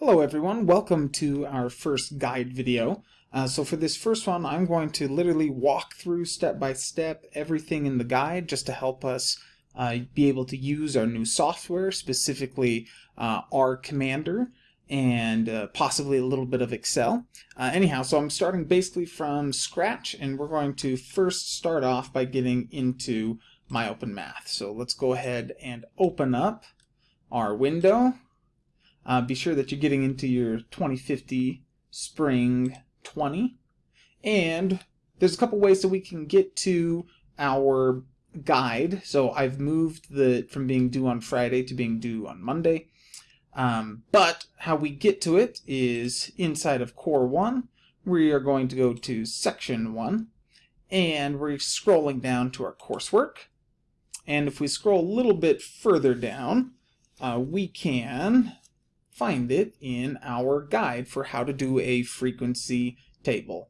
Hello everyone, welcome to our first guide video. Uh, so for this first one I'm going to literally walk through step by step everything in the guide just to help us uh, be able to use our new software, specifically uh, R Commander and uh, possibly a little bit of Excel. Uh, anyhow, so I'm starting basically from scratch and we're going to first start off by getting into MyOpenMath. So let's go ahead and open up our window uh, be sure that you're getting into your 2050 Spring 20. And there's a couple ways that we can get to our guide. So I've moved the from being due on Friday to being due on Monday. Um, but how we get to it is inside of Core 1. We are going to go to Section 1. And we're scrolling down to our coursework. And if we scroll a little bit further down, uh, we can find it in our guide for how to do a frequency table.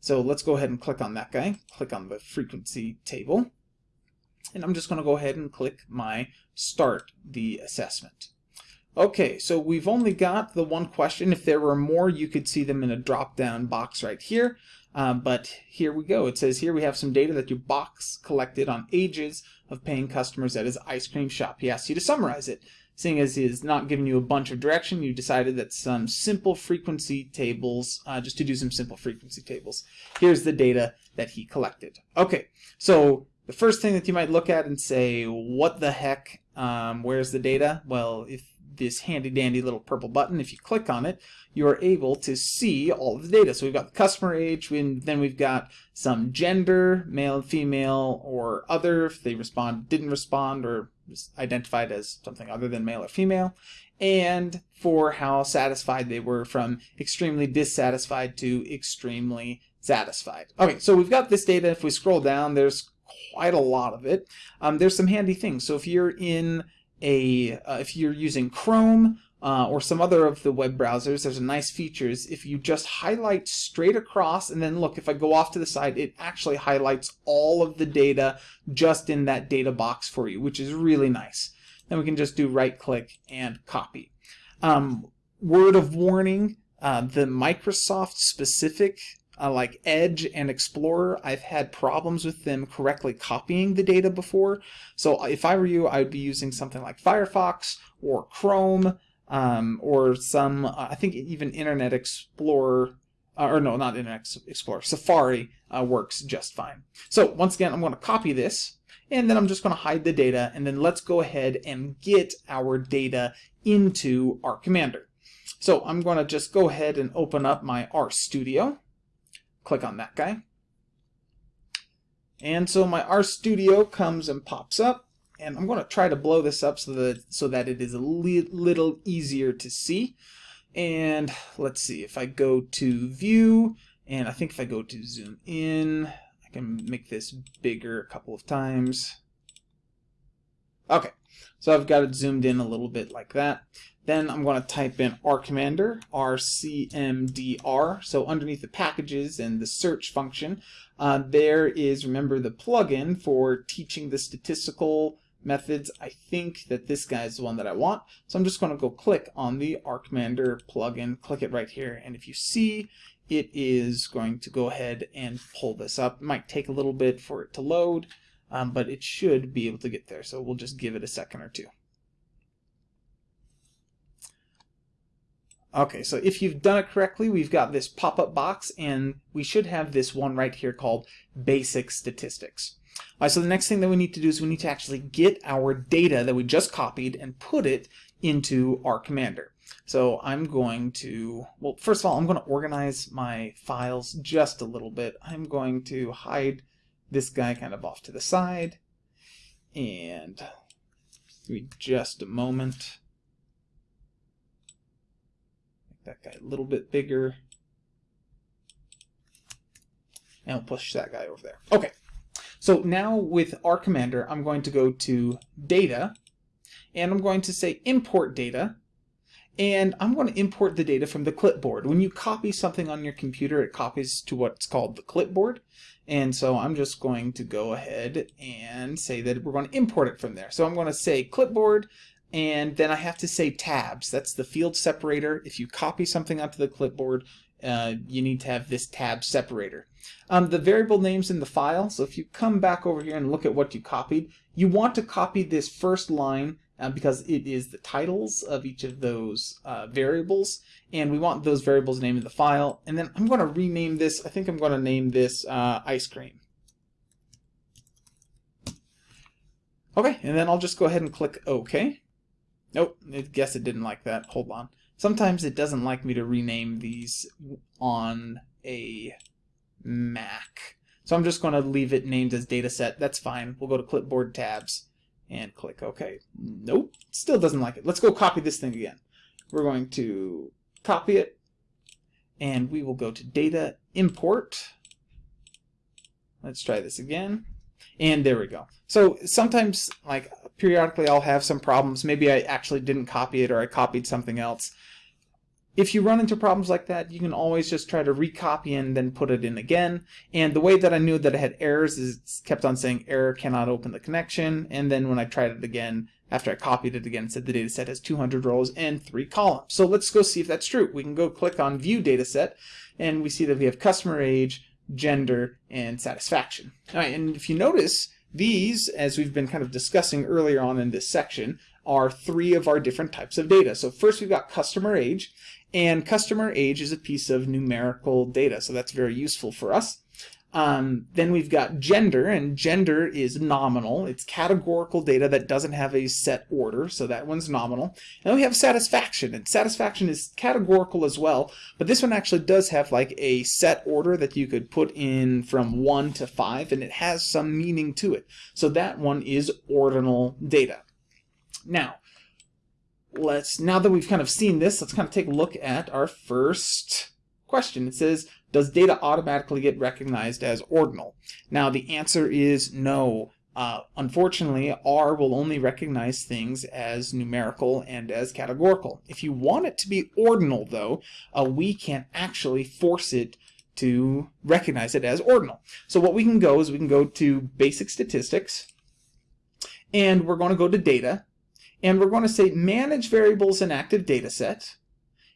So let's go ahead and click on that guy. Click on the frequency table. And I'm just going to go ahead and click my start the assessment. Okay, so we've only got the one question. If there were more, you could see them in a drop-down box right here. Uh, but here we go. It says here we have some data that your box collected on ages of paying customers at his ice cream shop. He asks you to summarize it. Seeing as he is not giving you a bunch of direction, you decided that some simple frequency tables, uh, just to do some simple frequency tables. Here's the data that he collected. Okay, so the first thing that you might look at and say, what the heck, um, where's the data? Well, if this handy dandy little purple button, if you click on it, you are able to see all of the data. So we've got the customer age, and then we've got some gender, male, female, or other, if they respond, didn't respond, or identified as something other than male or female, and for how satisfied they were from extremely dissatisfied to extremely satisfied. Okay, so we've got this data. If we scroll down, there's quite a lot of it. Um, there's some handy things. So if you're in a, uh, if you're using Chrome uh, or some other of the web browsers, there's a nice features. If you just highlight straight across and then look, if I go off to the side, it actually highlights all of the data just in that data box for you, which is really nice. Then we can just do right click and copy. Um, word of warning, uh, the Microsoft specific uh, like Edge and Explorer, I've had problems with them correctly copying the data before. So if I were you, I would be using something like Firefox or Chrome um, or some, uh, I think even Internet Explorer, uh, or no, not Internet Explorer, Safari uh, works just fine. So once again, I'm going to copy this, and then I'm just going to hide the data, and then let's go ahead and get our data into R Commander. So I'm going to just go ahead and open up my RStudio. Click on that guy. And so my RStudio comes and pops up and I'm going to try to blow this up so that so that it is a li little easier to see. And let's see if I go to view and I think if I go to zoom in I can make this bigger a couple of times. Okay, so I've got it zoomed in a little bit like that. Then I'm going to type in R Commander, RCMDR. So underneath the packages and the search function, uh, there is, remember, the plugin for teaching the statistical methods. I think that this guy is the one that I want. So I'm just going to go click on the R Commander plugin, click it right here. And if you see, it is going to go ahead and pull this up. It might take a little bit for it to load, um, but it should be able to get there. So we'll just give it a second or two. Okay, so if you've done it correctly, we've got this pop-up box, and we should have this one right here called Basic Statistics. All right, so the next thing that we need to do is we need to actually get our data that we just copied and put it into R Commander. So I'm going to, well, first of all, I'm going to organize my files just a little bit. I'm going to hide this guy kind of off to the side. And give me just a moment. Make that guy a little bit bigger. And we'll push that guy over there. Okay, so now with R Commander, I'm going to go to Data, and I'm going to say Import Data, and I'm going to import the data from the clipboard. When you copy something on your computer, it copies to what's called the clipboard. And so I'm just going to go ahead and say that we're going to import it from there. So I'm going to say clipboard and then I have to say tabs. That's the field separator. If you copy something onto the clipboard, uh, you need to have this tab separator. Um, the variable names in the file, so if you come back over here and look at what you copied, you want to copy this first line uh, because it is the titles of each of those uh, variables, and we want those variables named in the file. And then I'm going to rename this, I think I'm going to name this uh, ice cream. Okay, and then I'll just go ahead and click OK. Nope, I guess it didn't like that. Hold on. Sometimes it doesn't like me to rename these on a Mac. So I'm just going to leave it named as dataset. That's fine. We'll go to clipboard tabs and click OK. Nope, still doesn't like it. Let's go copy this thing again. We're going to copy it and we will go to data import. Let's try this again. And there we go. So sometimes, like periodically, I'll have some problems. Maybe I actually didn't copy it or I copied something else. If you run into problems like that, you can always just try to recopy and then put it in again. And the way that I knew that I had errors is it kept on saying error cannot open the connection. And then when I tried it again, after I copied it again, it said the dataset has 200 rows and three columns. So let's go see if that's true. We can go click on view dataset and we see that we have customer age, gender, and satisfaction. All right, and if you notice, these, as we've been kind of discussing earlier on in this section, are three of our different types of data. So first we've got customer age, and customer age is a piece of numerical data, so that's very useful for us. Um, then we've got gender, and gender is nominal. It's categorical data that doesn't have a set order, so that one's nominal. And we have satisfaction, and satisfaction is categorical as well, but this one actually does have like a set order that you could put in from 1 to 5, and it has some meaning to it. So that one is ordinal data. Now, let's now that we've kind of seen this, let's kind of take a look at our first question. It says, does data automatically get recognized as ordinal? Now the answer is no. Uh, unfortunately, R will only recognize things as numerical and as categorical. If you want it to be ordinal, though, uh, we can actually force it to recognize it as ordinal. So what we can go is we can go to basic statistics, and we're going to go to data, and we're going to say manage variables in active data set,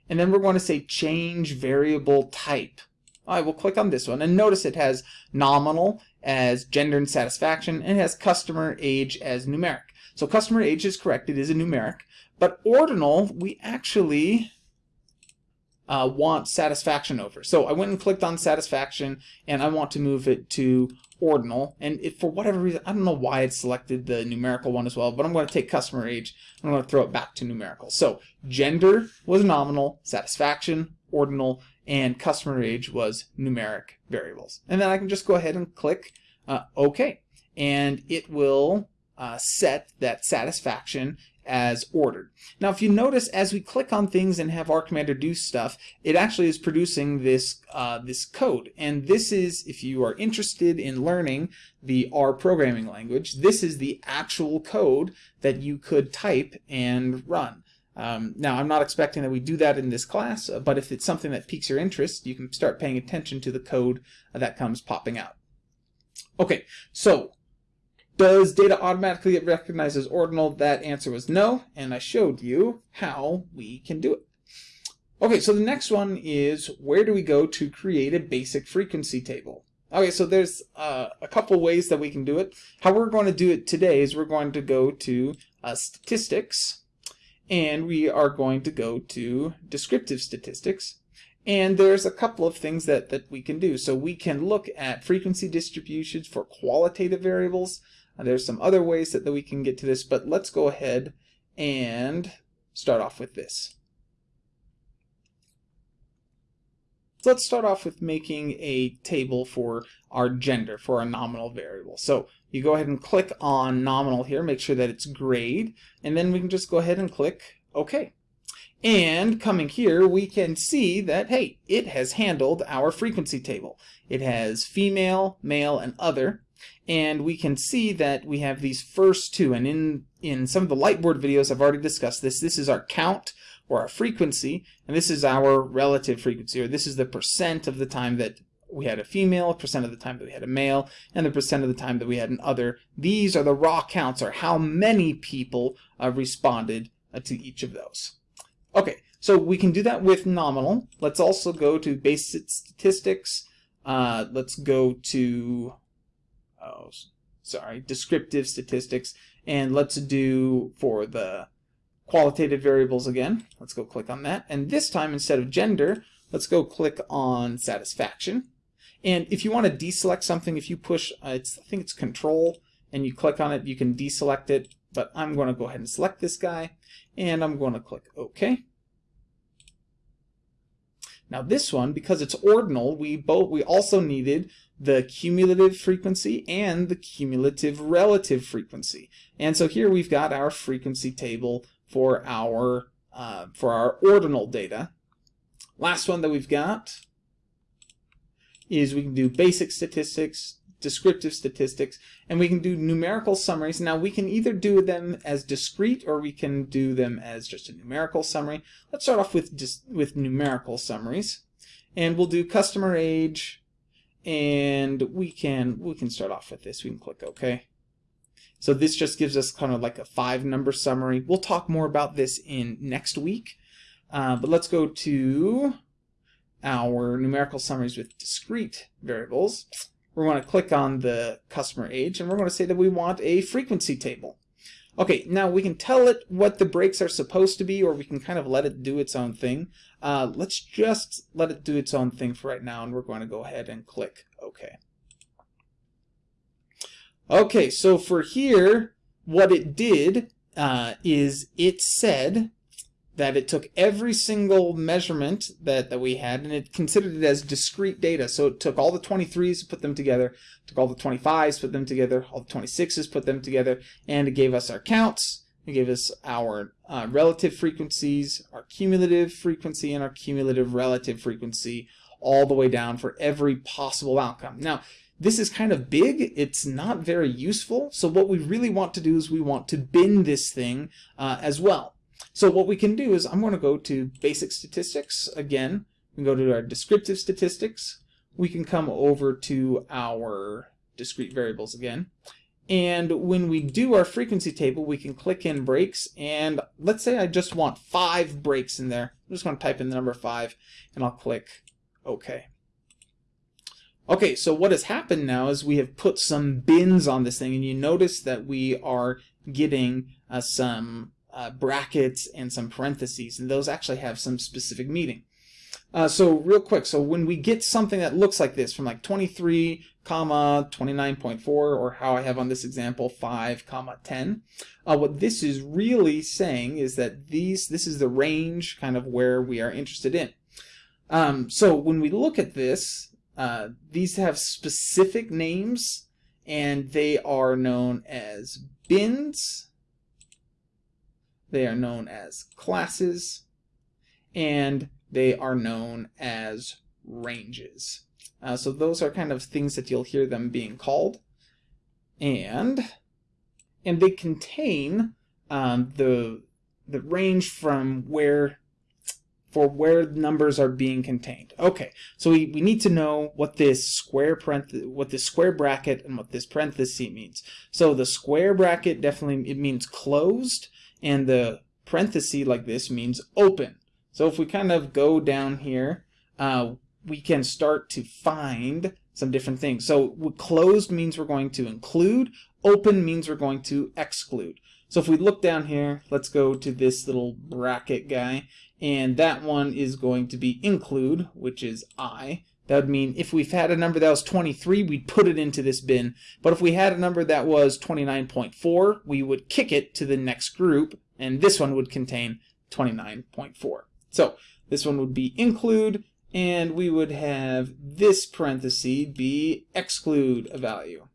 and then we're going to say change variable type. I will click on this one and notice it has nominal as gender and satisfaction and it has customer age as numeric. So customer age is correct, it is a numeric, but ordinal we actually uh, want satisfaction over. So I went and clicked on satisfaction and I want to move it to ordinal. And if for whatever reason I don't know why it selected the numerical one as well but I'm going to take customer age I'm going to throw it back to numerical. So gender was nominal satisfaction ordinal and customer age was numeric variables. And then I can just go ahead and click uh, OK and it will uh, set that satisfaction as ordered. Now if you notice as we click on things and have R Commander do stuff, it actually is producing this, uh, this code. And this is, if you are interested in learning the R programming language, this is the actual code that you could type and run. Um, now, I'm not expecting that we do that in this class, uh, but if it's something that piques your interest, you can start paying attention to the code that comes popping out. Okay, so does data automatically get recognized as ordinal? That answer was no, and I showed you how we can do it. Okay, so the next one is where do we go to create a basic frequency table? Okay, so there's uh, a couple ways that we can do it. How we're going to do it today is we're going to go to uh, statistics, and we are going to go to descriptive statistics. And there's a couple of things that, that we can do. So we can look at frequency distributions for qualitative variables. Uh, there's some other ways that, that we can get to this, but let's go ahead and start off with this. So let's start off with making a table for our gender, for our nominal variable. So you go ahead and click on nominal here, make sure that it's grade, and then we can just go ahead and click OK. And coming here, we can see that, hey, it has handled our frequency table. It has female, male, and other and we can see that we have these first two and in in some of the lightboard videos I've already discussed this this is our count or our frequency and this is our relative frequency or this is the percent of the time that we had a female, percent of the time that we had a male, and the percent of the time that we had an other. These are the raw counts, or how many people uh, responded uh, to each of those. Okay, so we can do that with nominal. Let's also go to basic statistics. Uh, let's go to, oh, sorry, descriptive statistics. And let's do for the qualitative variables again. Let's go click on that. And this time, instead of gender, let's go click on satisfaction. And if you want to deselect something, if you push, uh, I think it's control, and you click on it, you can deselect it. But I'm going to go ahead and select this guy, and I'm going to click OK. Now this one, because it's ordinal, we both we also needed the cumulative frequency and the cumulative relative frequency. And so here we've got our frequency table for our uh, for our ordinal data. Last one that we've got is we can do basic statistics, descriptive statistics, and we can do numerical summaries. Now we can either do them as discrete or we can do them as just a numerical summary. Let's start off with just with numerical summaries. And we'll do customer age and we can we can start off with this. We can click OK. So this just gives us kind of like a five number summary. We'll talk more about this in next week. Uh, but let's go to our numerical summaries with discrete variables we're going to click on the customer age and we're going to say that we want a frequency table. Okay, now we can tell it what the breaks are supposed to be or we can kind of let it do its own thing. Uh, let's just let it do its own thing for right now and we're going to go ahead and click OK. Okay, so for here, what it did uh, is it said that it took every single measurement that, that we had and it considered it as discrete data. So it took all the 23s, put them together, took all the 25s, put them together, all the 26s, put them together, and it gave us our counts. It gave us our uh, relative frequencies, our cumulative frequency, and our cumulative relative frequency all the way down for every possible outcome. Now, this is kind of big. It's not very useful. So what we really want to do is we want to bin this thing uh, as well. So what we can do is I'm going to go to basic statistics again. We can go to our descriptive statistics. We can come over to our discrete variables again. And when we do our frequency table, we can click in breaks. And let's say I just want five breaks in there. I'm just going to type in the number five and I'll click OK. Okay, so what has happened now is we have put some bins on this thing, and you notice that we are getting uh, some uh, brackets and some parentheses, and those actually have some specific meaning. Uh, so real quick, so when we get something that looks like this from like 23 comma 29.4 or how I have on this example 5 comma 10 uh, what this is really saying is that these this is the range kind of where we are interested in um, so when we look at this uh, these have specific names and they are known as bins they are known as classes, and they are known as ranges. Uh, so those are kind of things that you'll hear them being called. And, and they contain um, the, the range from where for where numbers are being contained. Okay, so we, we need to know what this square what this square bracket and what this parenthesis means. So the square bracket definitely it means closed, and the parenthesis like this means open. So if we kind of go down here, uh, we can start to find some different things. So closed means we're going to include, open means we're going to exclude. So if we look down here, let's go to this little bracket guy, and that one is going to be include, which is I. That would mean if we've had a number that was 23, we'd put it into this bin. But if we had a number that was 29.4, we would kick it to the next group, and this one would contain 29.4. So this one would be include, and we would have this parenthesis be exclude a value.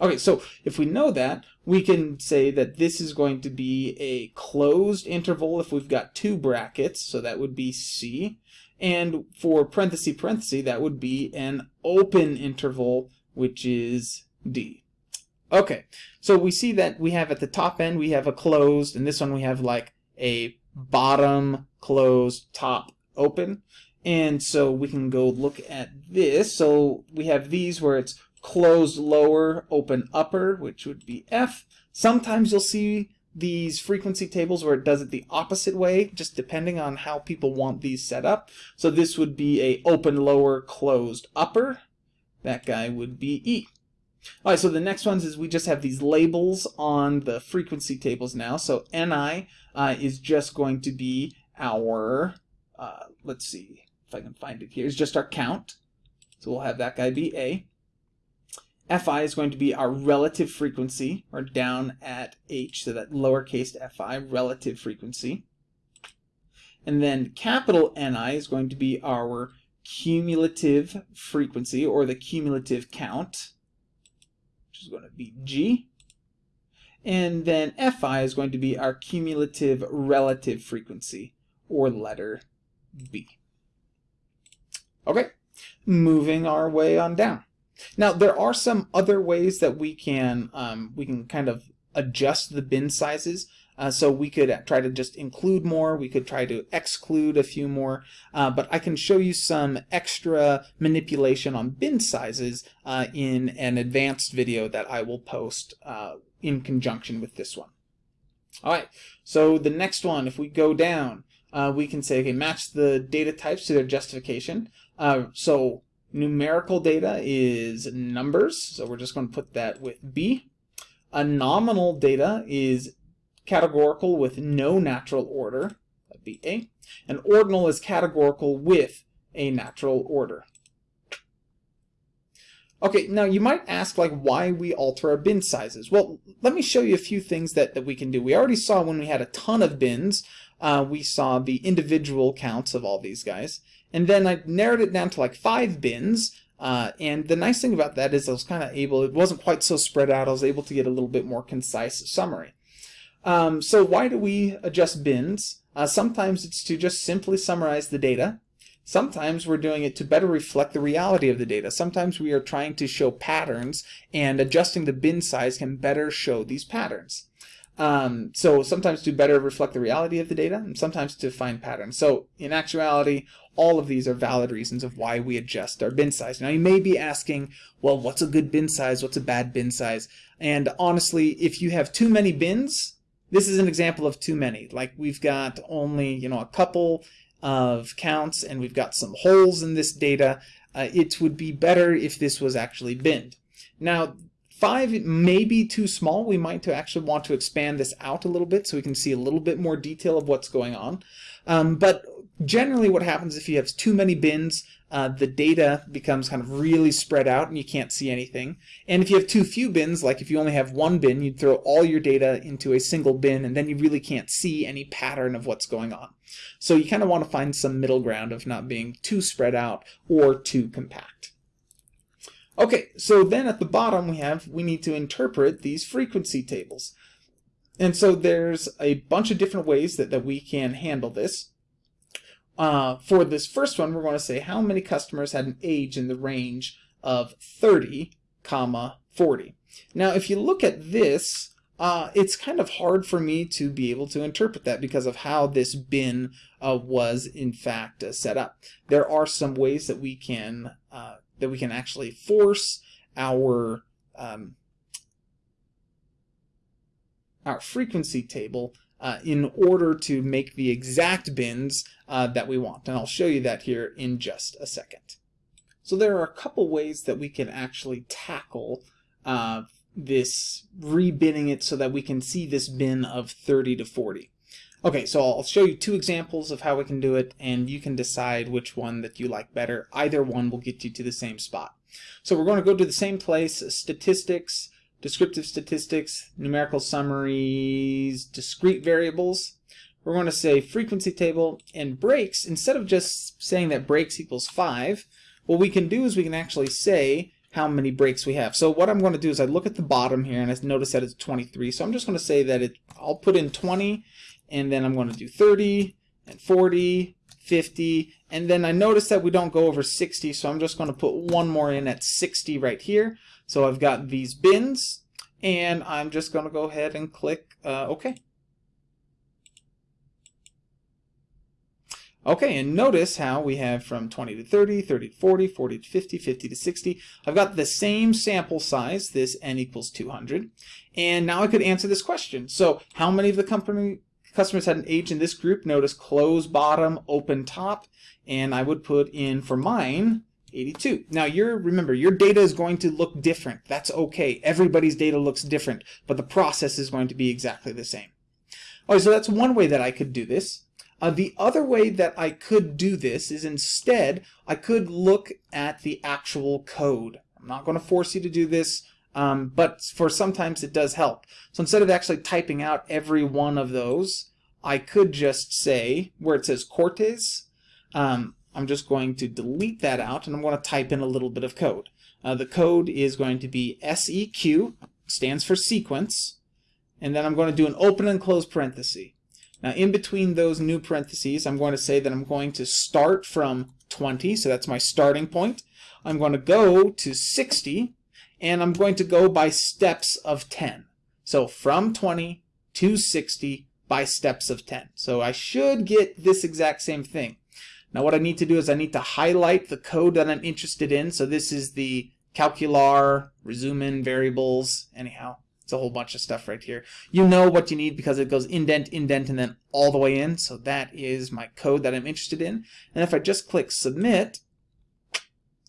Okay, so if we know that, we can say that this is going to be a closed interval if we've got two brackets, so that would be C. And for parenthesis parenthesis, that would be an open interval, which is D. Okay, so we see that we have at the top end, we have a closed, and this one we have like a bottom closed, top open. And so we can go look at this. So we have these where it's closed lower, open upper, which would be F. Sometimes you'll see these frequency tables where it does it the opposite way, just depending on how people want these set up. So this would be a open lower, closed upper. That guy would be E. All right, so the next ones is we just have these labels on the frequency tables now. So Ni uh, is just going to be our, uh, let's see if I can find it here, is just our count. So we'll have that guy be A. Fi is going to be our relative frequency, or down at H, so that lowercase fi, relative frequency. And then capital Ni is going to be our cumulative frequency, or the cumulative count, which is going to be G. And then Fi is going to be our cumulative relative frequency, or letter B. Okay, moving our way on down. Now there are some other ways that we can um, we can kind of adjust the bin sizes. Uh, so we could try to just include more, we could try to exclude a few more, uh, but I can show you some extra manipulation on bin sizes uh, in an advanced video that I will post uh, in conjunction with this one. Alright, so the next one, if we go down, uh, we can say, okay, match the data types to their justification. Uh, so Numerical data is numbers, so we're just going to put that with B. A nominal data is categorical with no natural order, that'd be A. And ordinal is categorical with a natural order. Okay, now you might ask like why we alter our bin sizes. Well, let me show you a few things that, that we can do. We already saw when we had a ton of bins, uh, we saw the individual counts of all these guys. And then I narrowed it down to like five bins. Uh, and the nice thing about that is I was kind of able, it wasn't quite so spread out, I was able to get a little bit more concise summary. Um, so why do we adjust bins? Uh, sometimes it's to just simply summarize the data. Sometimes we're doing it to better reflect the reality of the data. Sometimes we are trying to show patterns and adjusting the bin size can better show these patterns. Um, so sometimes to better reflect the reality of the data and sometimes to find patterns. So in actuality, all of these are valid reasons of why we adjust our bin size. Now you may be asking, well, what's a good bin size? What's a bad bin size? And honestly, if you have too many bins, this is an example of too many. Like we've got only, you know, a couple of counts and we've got some holes in this data. Uh, it would be better if this was actually binned. Now, five may be too small. We might to actually want to expand this out a little bit so we can see a little bit more detail of what's going on. Um, but generally what happens if you have too many bins, uh, the data becomes kind of really spread out and you can't see anything. And if you have too few bins, like if you only have one bin, you'd throw all your data into a single bin and then you really can't see any pattern of what's going on. So you kind of want to find some middle ground of not being too spread out or too compact. Okay, so then at the bottom we have, we need to interpret these frequency tables. And so there's a bunch of different ways that, that we can handle this. Uh, for this first one, we're going to say how many customers had an age in the range of 30, comma 40. Now, if you look at this, uh, it's kind of hard for me to be able to interpret that because of how this bin uh, was in fact uh, set up. There are some ways that we can uh, that we can actually force our um, our frequency table uh, in order to make the exact bins uh, that we want. And I'll show you that here in just a second. So there are a couple ways that we can actually tackle uh, this rebinning it so that we can see this bin of 30 to 40. Okay, so I'll show you two examples of how we can do it, and you can decide which one that you like better. Either one will get you to the same spot. So we're going to go to the same place, statistics, descriptive statistics, numerical summaries, discrete variables. We're going to say frequency table and breaks. Instead of just saying that breaks equals 5, what we can do is we can actually say how many breaks we have. So what I'm going to do is I look at the bottom here and I notice that it's 23. So I'm just going to say that it, I'll put in 20 and then I'm going to do 30 and 40, 50, and then I notice that we don't go over 60, so I'm just going to put one more in at 60 right here. So I've got these bins, and I'm just going to go ahead and click uh, OK. Okay, and notice how we have from 20 to 30, 30 to 40, 40 to 50, 50 to 60. I've got the same sample size, this n equals 200. And now I could answer this question. So how many of the company customers had an age in this group? Notice close bottom, open top. And I would put in for mine 82. Now you're remember your data is going to look different. That's okay. Everybody's data looks different, but the process is going to be exactly the same. All right, so that's one way that I could do this. Uh, the other way that I could do this is instead I could look at the actual code. I'm not going to force you to do this, um, but for sometimes it does help. So instead of actually typing out every one of those, I could just say where it says Cortes, um, I'm just going to delete that out and I'm going to type in a little bit of code. Uh, the code is going to be SEQ, stands for sequence, and then I'm going to do an open and close parenthesis. Now in between those new parentheses, I'm going to say that I'm going to start from 20, so that's my starting point. I'm going to go to 60, and I'm going to go by steps of 10. So from 20 to 60 by steps of 10. So I should get this exact same thing. Now what I need to do is I need to highlight the code that I'm interested in. So this is the calcular, resume in variables, anyhow. It's a whole bunch of stuff right here. You know what you need because it goes indent, indent, and then all the way in. So that is my code that I'm interested in. And if I just click submit,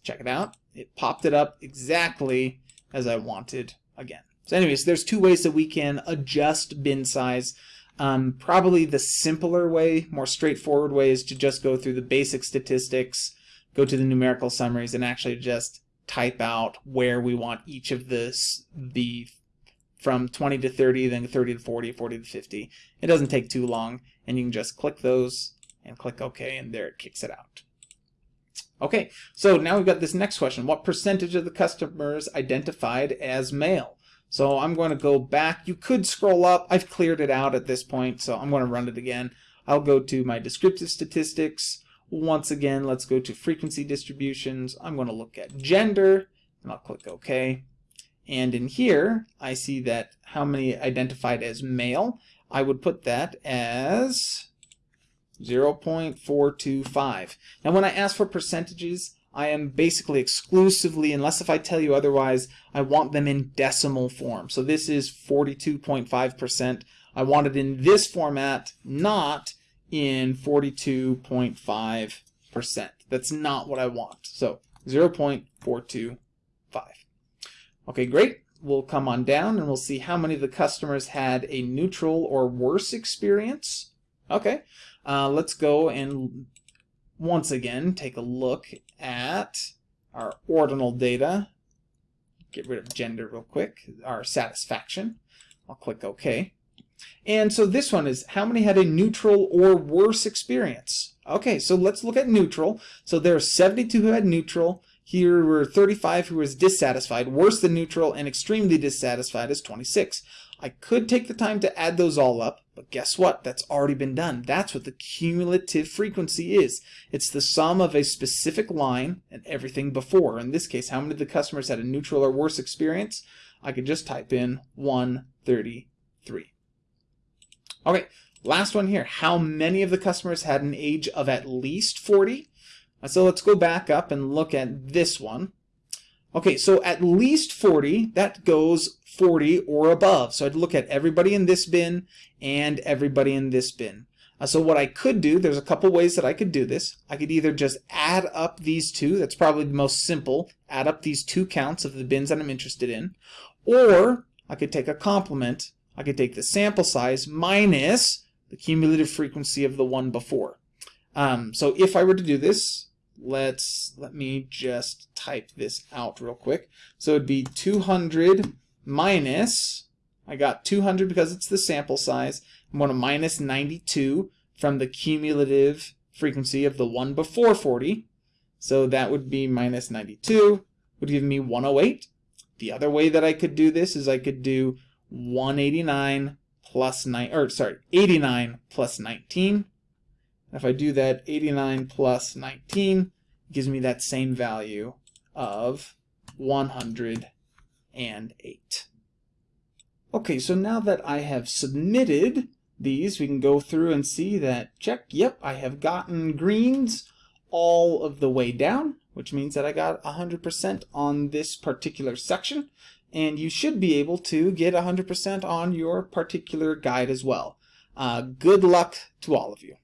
check it out. It popped it up exactly as I wanted again. So anyways, there's two ways that we can adjust bin size. Um, probably the simpler way, more straightforward way is to just go through the basic statistics, go to the numerical summaries, and actually just type out where we want each of this the from 20 to 30, then 30 to 40, 40 to 50. It doesn't take too long, and you can just click those and click OK, and there it kicks it out. Okay, so now we've got this next question. What percentage of the customers identified as male? So I'm going to go back. You could scroll up. I've cleared it out at this point, so I'm going to run it again. I'll go to my descriptive statistics. Once again, let's go to frequency distributions. I'm going to look at gender, and I'll click OK. And in here, I see that how many identified as male. I would put that as 0.425. Now when I ask for percentages, I am basically exclusively, unless if I tell you otherwise, I want them in decimal form. So this is 42.5%. I want it in this format, not in 42.5%. That's not what I want. So 0.425. Okay, great. We'll come on down and we'll see how many of the customers had a neutral or worse experience. Okay, uh, let's go and once again take a look at our ordinal data. Get rid of gender real quick, our satisfaction. I'll click OK. And so this one is how many had a neutral or worse experience? Okay, so let's look at neutral. So there are 72 who had neutral. Here were 35 who was dissatisfied. Worse than neutral and extremely dissatisfied is 26. I could take the time to add those all up, but guess what? That's already been done. That's what the cumulative frequency is. It's the sum of a specific line and everything before. In this case, how many of the customers had a neutral or worse experience? I could just type in 133. Okay, last one here. How many of the customers had an age of at least 40? So let's go back up and look at this one. Okay, so at least 40, that goes 40 or above. So I'd look at everybody in this bin and everybody in this bin. Uh, so what I could do, there's a couple ways that I could do this. I could either just add up these two, that's probably the most simple, add up these two counts of the bins that I'm interested in, or I could take a complement. I could take the sample size minus the cumulative frequency of the one before. Um, so if I were to do this, let's let me just type this out real quick. So it'd be 200 minus, I got 200 because it's the sample size. I'm going to minus 92 from the cumulative frequency of the one before 40. So that would be minus 92, would give me 108. The other way that I could do this is I could do 189 plus 9, or sorry, 89 plus 19. If I do that, 89 plus 19 gives me that same value of 108. Okay, so now that I have submitted these, we can go through and see that, check, yep, I have gotten greens all of the way down, which means that I got 100% on this particular section, and you should be able to get 100% on your particular guide as well. Uh, good luck to all of you.